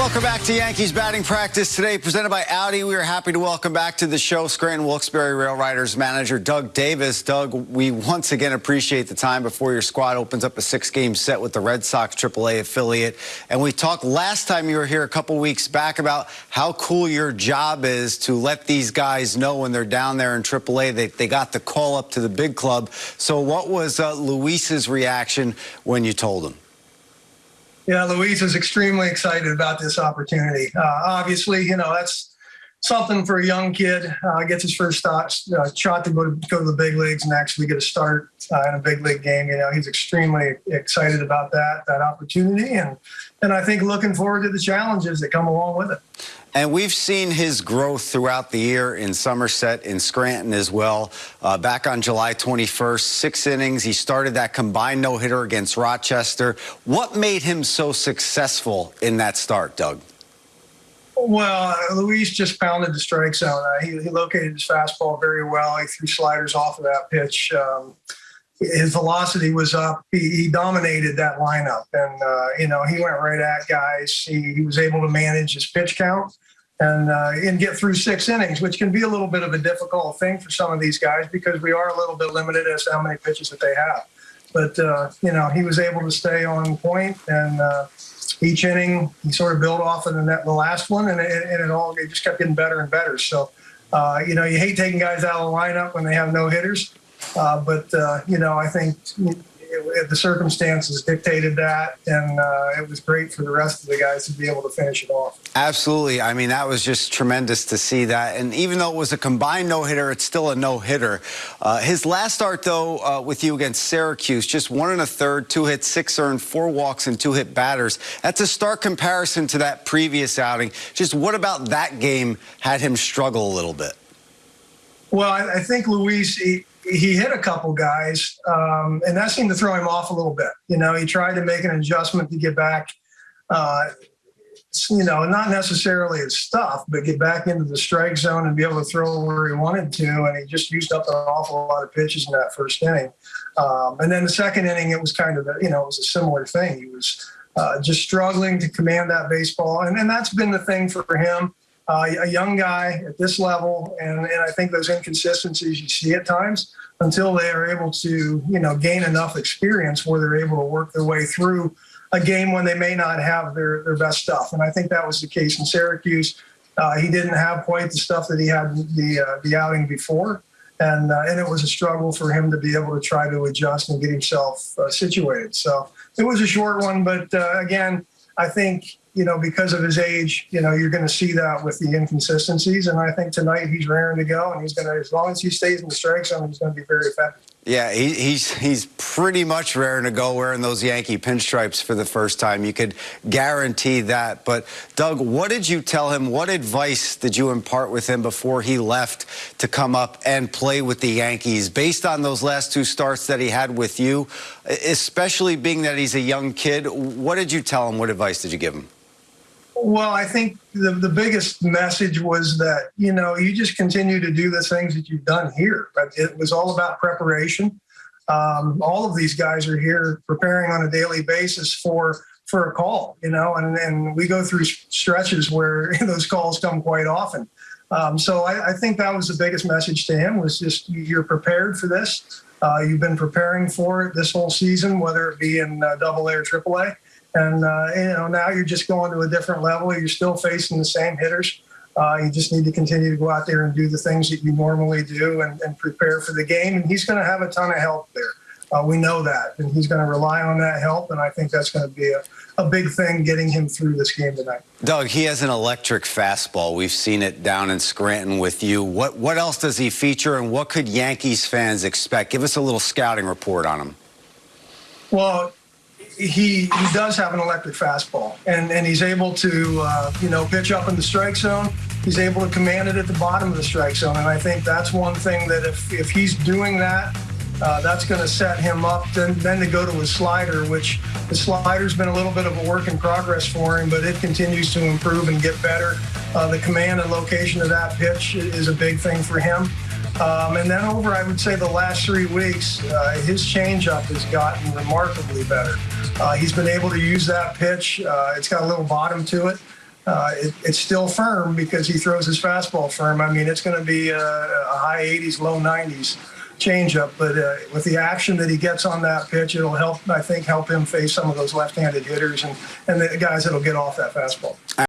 Welcome back to Yankees batting practice today, presented by Audi. We are happy to welcome back to the show Scranton Wilkes-Barre Rail Riders manager Doug Davis. Doug, we once again appreciate the time before your squad opens up a six-game set with the Red Sox AAA affiliate. And we talked last time you were here a couple weeks back about how cool your job is to let these guys know when they're down there in AAA they, they got the call up to the big club. So what was uh, Luis's reaction when you told him? Yeah, Luis is extremely excited about this opportunity. Uh, obviously, you know, that's something for a young kid. Uh, gets his first shot, uh, shot to go, to go to the big leagues and actually get a start uh, in a big league game. You know, he's extremely excited about that that opportunity, and and I think looking forward to the challenges that come along with it. And we've seen his growth throughout the year in Somerset, in Scranton as well. Uh, back on July 21st, six innings. He started that combined no-hitter against Rochester. What made him so successful in that start, Doug? Well, Luis just pounded the strike zone. Uh, he, he, located his fastball very well. He threw sliders off of that pitch. Um, his velocity was up. He, he dominated that lineup, and uh, you know he went right at guys. He, he was able to manage his pitch count and uh, and get through six innings, which can be a little bit of a difficult thing for some of these guys because we are a little bit limited as to how many pitches that they have. But uh, you know he was able to stay on point, and uh, each inning he sort of built off of the, net, the last one, and it, and it all it just kept getting better and better. So. Uh, you know, you hate taking guys out of the lineup when they have no hitters, uh, but, uh, you know, I think the circumstances dictated that, and uh, it was great for the rest of the guys to be able to finish it off. Absolutely. I mean, that was just tremendous to see that. And even though it was a combined no-hitter, it's still a no-hitter. Uh, his last start, though, uh, with you against Syracuse, just one and a third, two hits, six earned, four walks, and two hit batters. That's a stark comparison to that previous outing. Just what about that game had him struggle a little bit? Well, I, I think Luis, he, he hit a couple guys, um, and that seemed to throw him off a little bit. You know, he tried to make an adjustment to get back, uh, you know, not necessarily his stuff, but get back into the strike zone and be able to throw where he wanted to. And he just used up an awful lot of pitches in that first inning. Um, and then the second inning, it was kind of, a, you know, it was a similar thing. He was uh, just struggling to command that baseball. And, and that's been the thing for him uh, a young guy at this level, and, and I think those inconsistencies you see at times until they are able to, you know, gain enough experience where they're able to work their way through a game when they may not have their, their best stuff. And I think that was the case in Syracuse. Uh, he didn't have quite the stuff that he had the uh, the outing before, and uh, and it was a struggle for him to be able to try to adjust and get himself uh, situated. So it was a short one, but uh, again, I think you know, because of his age, you know, you're going to see that with the inconsistencies. And I think tonight he's raring to go, and he's going to, as long as he stays in the strike zone, he's going to be very effective. Yeah, he, he's he's pretty much raring to go wearing those Yankee pinstripes for the first time. You could guarantee that. But Doug, what did you tell him? What advice did you impart with him before he left to come up and play with the Yankees, based on those last two starts that he had with you, especially being that he's a young kid? What did you tell him? What advice did you give him? Well, I think the, the biggest message was that, you know, you just continue to do the things that you've done here. But it was all about preparation. Um, all of these guys are here preparing on a daily basis for for a call, you know, and, and we go through stretches where those calls come quite often. Um, so I, I, think that was the biggest message to him was just you're prepared for this. Uh, you've been preparing for it this whole season, whether it be in uh, double A or triple A. And uh, you know now you're just going to a different level. You're still facing the same hitters. Uh, you just need to continue to go out there and do the things that you normally do and, and prepare for the game. And he's going to have a ton of help there. Uh, we know that, and he's going to rely on that help. And I think that's going to be a, a big thing getting him through this game tonight. Doug, he has an electric fastball. We've seen it down in Scranton with you. What what else does he feature, and what could Yankees fans expect? Give us a little scouting report on him. Well, he he does have an electric fastball, and and he's able to uh, you know pitch up in the strike zone. He's able to command it at the bottom of the strike zone, and I think that's one thing that if if he's doing that, uh, that's going to set him up. Then then to go to his slider, which the slider's been a little bit of a work in progress for him, but it continues to improve and get better. Uh, the command and location of that pitch is a big thing for him. Um, and then over, I would say, the last three weeks, uh, his changeup has gotten remarkably better. Uh, he's been able to use that pitch. Uh, it's got a little bottom to it. Uh, it, it's still firm because he throws his fastball firm. I mean, it's going to be a, a high 80s, low 90s changeup, but uh, with the action that he gets on that pitch, it'll help. I think help him face some of those left-handed hitters and and the guys that'll get off that fastball.